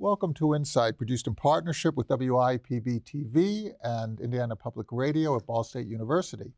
Welcome to Insight, produced in partnership with WIPB TV and Indiana Public Radio at Ball State University.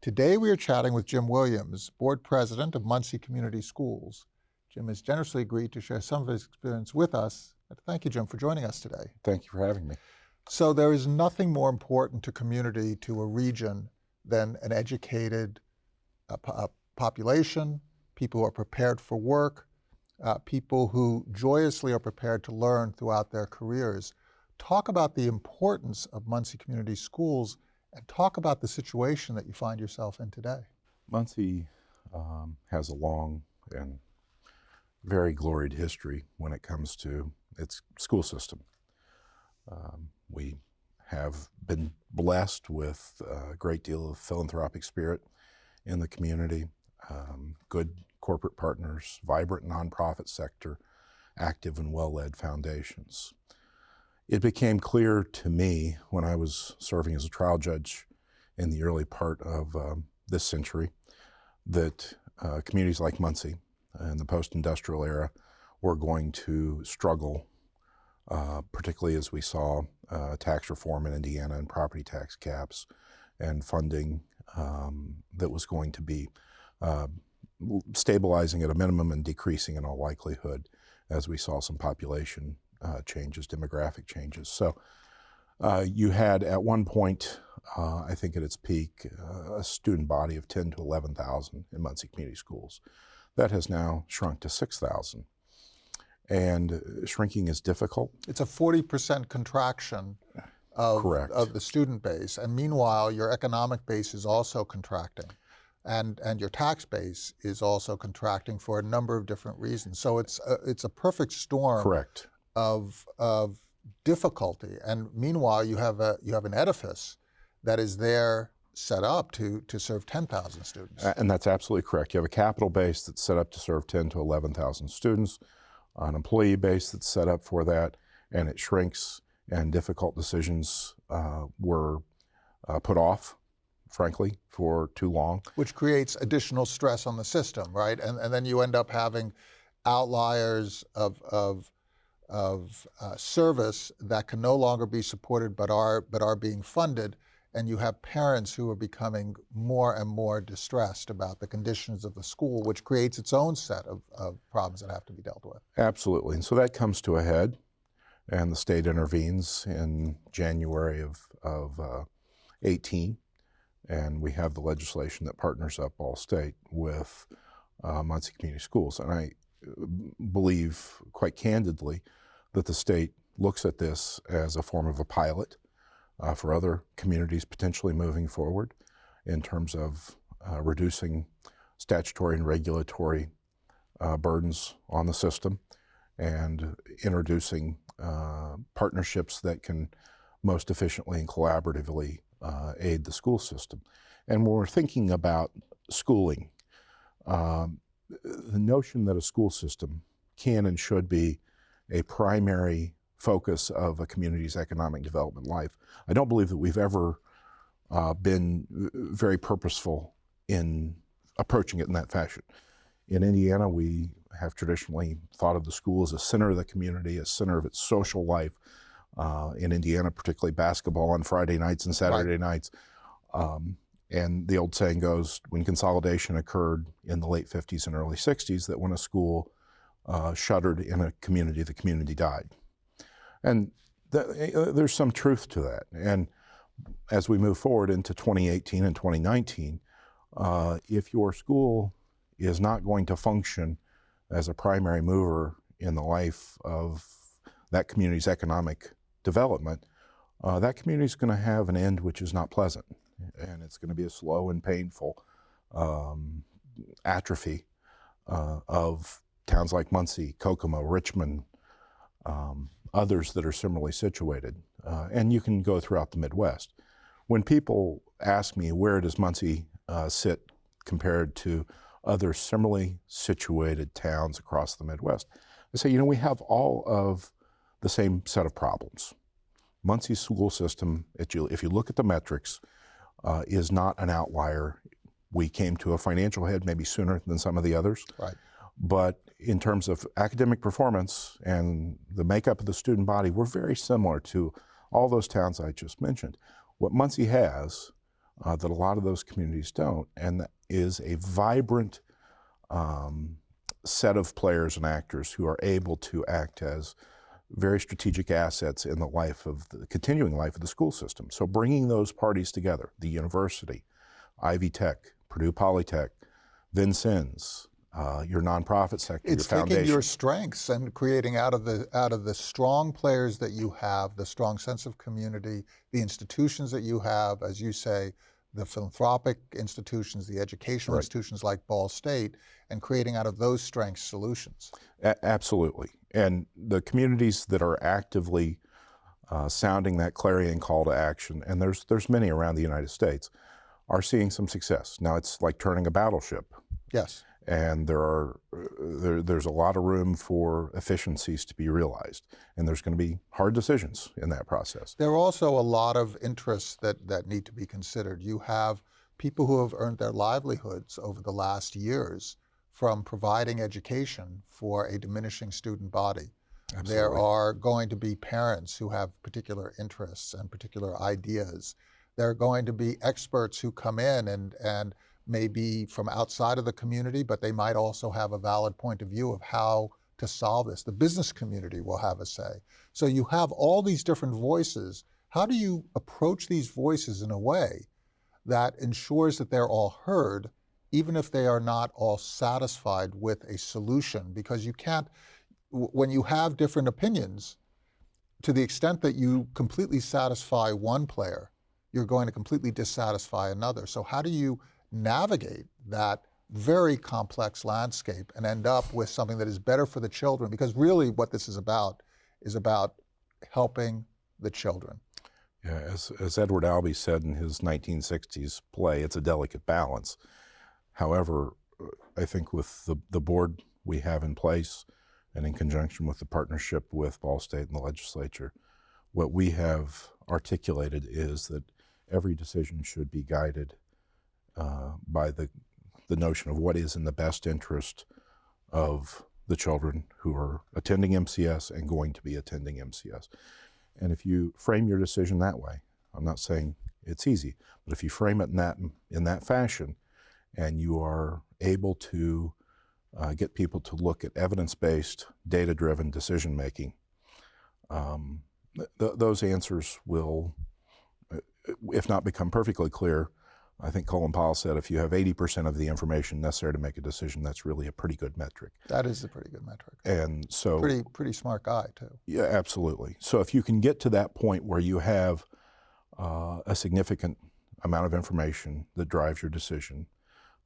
Today we are chatting with Jim Williams, Board President of Muncie Community Schools. Jim has generously agreed to share some of his experience with us. Thank you, Jim, for joining us today. Thank you for having me. So there is nothing more important to community, to a region, than an educated uh, po population, people who are prepared for work, uh, people who joyously are prepared to learn throughout their careers. Talk about the importance of Muncie Community Schools and talk about the situation that you find yourself in today. Muncie um, has a long and very gloried history when it comes to its school system. Um, we have been blessed with a great deal of philanthropic spirit in the community, um, good corporate partners, vibrant nonprofit sector, active and well-led foundations. It became clear to me when I was serving as a trial judge in the early part of um, this century that uh, communities like Muncie in the post-industrial era were going to struggle, uh, particularly as we saw uh, tax reform in Indiana and property tax caps and funding um, that was going to be uh, stabilizing at a minimum and decreasing in all likelihood as we saw some population uh, changes, demographic changes. So uh, you had at one point, uh, I think at its peak, uh, a student body of 10 to 11,000 in Muncie Community Schools. That has now shrunk to 6,000. And uh, shrinking is difficult. It's a 40% contraction of, of the student base. And meanwhile, your economic base is also contracting and, and your tax base is also contracting for a number of different reasons. So it's a, it's a perfect storm Correct. Of, of difficulty. And meanwhile, you have, a, you have an edifice that is there set up to, to serve 10,000 students. And that's absolutely correct. You have a capital base that's set up to serve 10 to 11,000 students, an employee base that's set up for that, and it shrinks and difficult decisions uh, were uh, put off frankly, for too long. Which creates additional stress on the system, right? And, and then you end up having outliers of, of, of uh, service that can no longer be supported but are, but are being funded. And you have parents who are becoming more and more distressed about the conditions of the school, which creates its own set of, of problems that have to be dealt with. Absolutely. And so that comes to a head, and the state intervenes in January of, of uh, 18 and we have the legislation that partners up Ball State with uh, Muncie Community Schools. And I uh, believe quite candidly that the state looks at this as a form of a pilot uh, for other communities potentially moving forward in terms of uh, reducing statutory and regulatory uh, burdens on the system and introducing uh, partnerships that can most efficiently and collaboratively uh, aid the school system. And when we're thinking about schooling, um, the notion that a school system can and should be a primary focus of a community's economic development life. I don't believe that we've ever uh, been very purposeful in approaching it in that fashion. In Indiana, we have traditionally thought of the school as a center of the community, a center of its social life, uh, in Indiana, particularly basketball on Friday nights and Saturday right. nights. Um, and the old saying goes, when consolidation occurred in the late 50s and early 60s, that when a school uh, shuttered in a community, the community died. And th uh, there's some truth to that. And as we move forward into 2018 and 2019, uh, if your school is not going to function as a primary mover in the life of that community's economic development, uh, that community is going to have an end which is not pleasant. And it's going to be a slow and painful um, atrophy uh, of towns like Muncie, Kokomo, Richmond, um, others that are similarly situated. Uh, and you can go throughout the Midwest. When people ask me where does Muncie uh, sit compared to other similarly situated towns across the Midwest, I say, you know, we have all of the same set of problems. Muncie's school system, if you look at the metrics, uh, is not an outlier. We came to a financial head maybe sooner than some of the others. Right. But in terms of academic performance and the makeup of the student body, we're very similar to all those towns I just mentioned. What Muncie has uh, that a lot of those communities don't, and that is a vibrant um, set of players and actors who are able to act as very strategic assets in the life of the continuing life of the school system. So bringing those parties together, the university, Ivy Tech, Purdue Polytech, Vincennes, uh, your nonprofit sector, It's your taking your strengths and creating out of the out of the strong players that you have, the strong sense of community, the institutions that you have, as you say, the philanthropic institutions, the educational Right. institutions like Ball State, and creating out of those strengths solutions. A- absolutely. And the communities that are actively uh, sounding that clarion call to action, and there's, there's many around the United States, are seeing some success. Now it's like turning a battleship, Yes. And there are uh, there, there's a lot of room for efficiencies to be realized, and there's going to be hard decisions in that process. There are also a lot of interests that, that need to be considered. You have people who have earned their livelihoods over the last years from providing education for a diminishing student body. Absolutely. There are going to be parents who have particular interests and particular ideas. There are going to be experts who come in and, and may be from outside of the community, but they might also have a valid point of view of how to solve this. The business community will have a say. So you have all these different voices. How do you approach these voices in a way that ensures that they're all heard, even if they are not all satisfied with a solution? Because you can't, when you have different opinions, to the extent that you completely satisfy one player, you're going to completely dissatisfy another. So, how do you navigate that very complex landscape and end up with something that is better for the children? Because really, what this is about is about helping the children. Yeah, as, as Edward Albee said in his 1960s play, it's a delicate balance. However, I think with the, the board we have in place and in conjunction with the partnership with Ball State and the legislature, what we have articulated is that every decision should be guided uh, by the, the notion of what is in the best interest of the children who are attending MCS and going to be attending MCS. And if you frame your decision that way, I'm not saying it's easy, but if you frame it in that in that fashion, and you are able to uh, get people to look at evidence-based, data-driven decision making, um, th- those answers will, uh, if not become perfectly clear. I think Colin Powell said if you have 80% of the information necessary to make a decision, that's really a pretty good metric. That is a pretty good metric. And so, Pretty, pretty smart guy, too. yeah, absolutely. So if you can get to that point where you have uh, a significant amount of information that drives your decision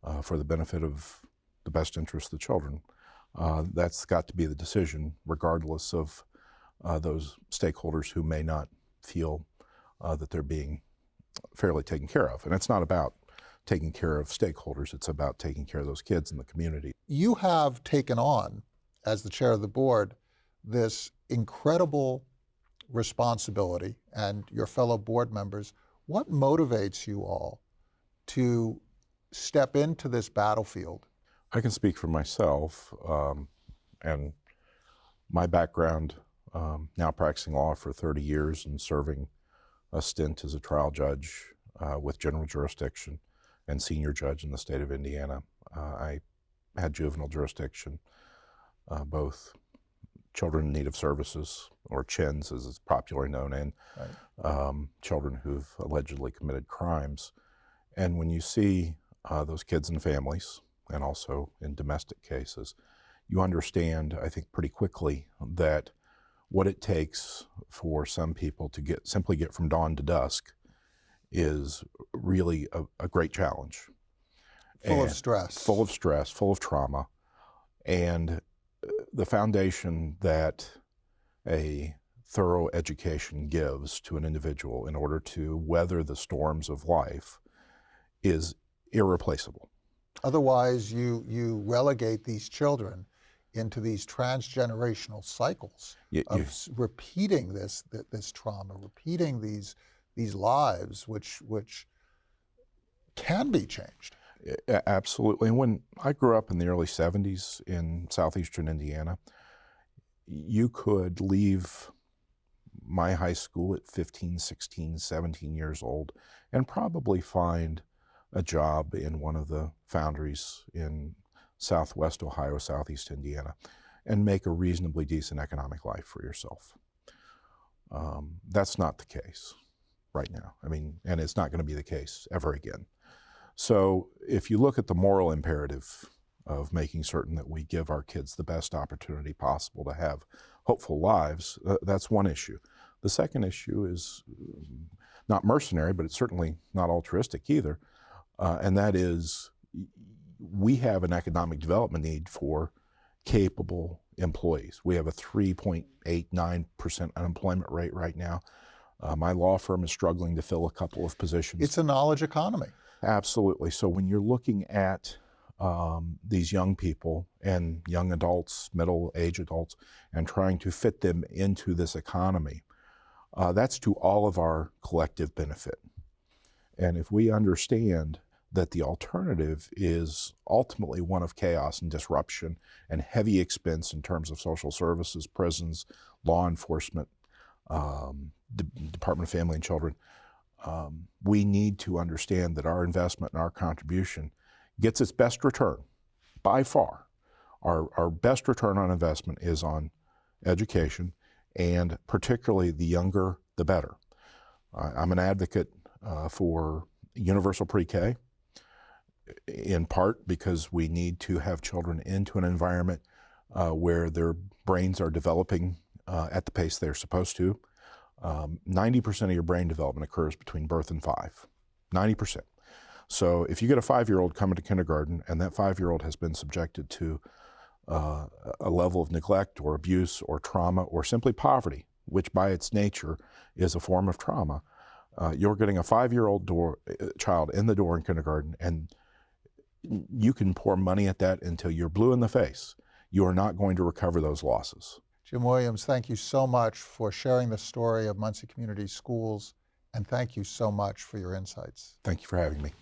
uh, for the benefit of the best interest of the children, uh, that's got to be the decision, regardless of uh, those stakeholders who may not feel uh, that they're being fairly taken care of. And it's not about taking care of stakeholders, it's about taking care of those kids in the community. You have taken on, as the chair of the board, this incredible responsibility, and your fellow board members. What motivates you all to step into this battlefield? I can speak for myself, um, and my background um, now practicing law for 30 years and serving a stint as a trial judge uh, with general jurisdiction and senior judge in the state of Indiana. Uh, I had juvenile jurisdiction, uh, both children in need of services, or CHINS as it's popularly known, and Right. um, children who've allegedly committed crimes. And when you see uh, those kids and families, and also in domestic cases, you understand, I think, pretty quickly that what it takes for some people to get simply get from dawn to dusk is really a, a great challenge. Full of stress. full of stress, full of trauma, and uh, the foundation that a thorough education gives to an individual in order to weather the storms of life is irreplaceable. Otherwise, you, you relegate these children into these transgenerational cycles You- of you- repeating this, th- this trauma, repeating these, these lives, which, which can be changed. Absolutely. And when I grew up in the early 70s in southeastern Indiana, you could leave my high school at 15, 16, 17 years old and probably find a job in one of the foundries in southwest Ohio, southeast Indiana, and make a reasonably decent economic life for yourself. Um, that's not the case right now. I mean, and it's not going to be the case ever again. So if you look at the moral imperative of making certain that we give our kids the best opportunity possible to have hopeful lives, uh, that's one issue. The second issue is not mercenary, but it's certainly not altruistic either, uh, and that is we have an economic development need for capable employees. We have a 3.89% unemployment rate right now. Uh, my law firm is struggling to fill a couple of positions. It's a knowledge economy. Absolutely. So when you're looking at um, these young people and young adults, middle age adults, and trying to fit them into this economy, uh, that's to all of our collective benefit. And if we understand that the alternative is ultimately one of chaos and disruption and heavy expense in terms of social services, prisons, law enforcement, um, Department of Family and Children, um, we need to understand that our investment and our contribution gets its best return by far. Our, our best return on investment is on education, and particularly the younger, the better. I- I'm an advocate uh, for universal pre K, in part because we need to have children into an environment uh, where their brains are developing uh, at the pace they're supposed to. Um, 90% of your brain development occurs between birth and five. 90%. So if you get a five year old coming to kindergarten and that five year old has been subjected to uh, a level of neglect or abuse or trauma or simply poverty, which by its nature is a form of trauma, uh, you're getting a five year old uh, child in the door in kindergarten and you can pour money at that until you're blue in the face. You are not going to recover those losses. Jim Williams, thank you so much for sharing the story of Muncie Community Schools, and thank you so much for your insights. Thank you for having me.